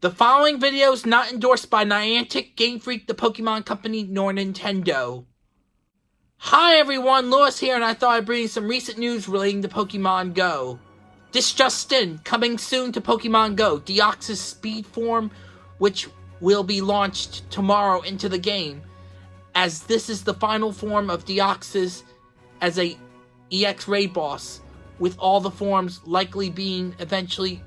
The following video is not endorsed by Niantic, Game Freak, the Pokemon Company, nor Nintendo. Hi everyone, Lewis here, and I thought I'd bring you some recent news relating to Pokemon Go. This just in, coming soon to Pokemon Go, Deoxys Speed Form, which will be launched tomorrow into the game, as this is the final form of Deoxys as a EX Raid boss, with all the forms likely being eventually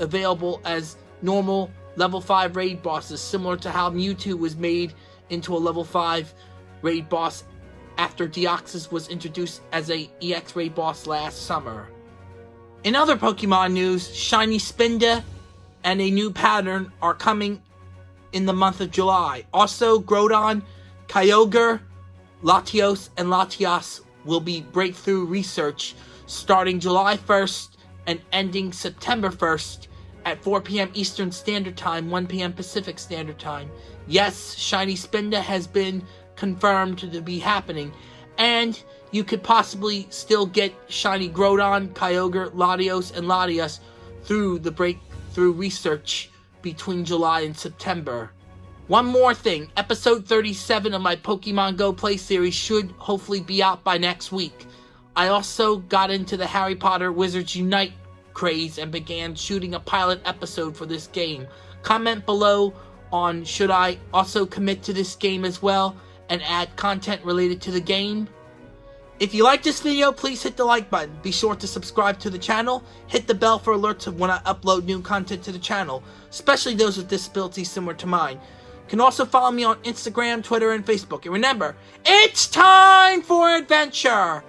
available as normal level 5 raid bosses, similar to how Mewtwo was made into a level 5 raid boss after Deoxys was introduced as a EX raid boss last summer. In other Pokemon news, Shiny Spinda and a new pattern are coming in the month of July. Also, Groudon, Kyogre, Latios, and Latias will be breakthrough research starting July 1st and ending September 1st at 4 p.m. Eastern Standard Time, 1 p.m. Pacific Standard Time. Yes, Shiny Spinda has been confirmed to be happening, and you could possibly still get Shiny Groudon, Kyogre, Latios, and Latias through the breakthrough research between July and September. One more thing, episode 37 of my Pokemon Go Play series should hopefully be out by next week. I also got into the Harry Potter Wizards Unite craze and began shooting a pilot episode for this game. Comment below on should I also commit to this game as well and add content related to the game. If you like this video, please hit the like button. Be sure to subscribe to the channel. Hit the bell for alerts of when I upload new content to the channel, especially those with disabilities similar to mine. You can also follow me on Instagram, Twitter, and Facebook. And remember, it's time for adventure!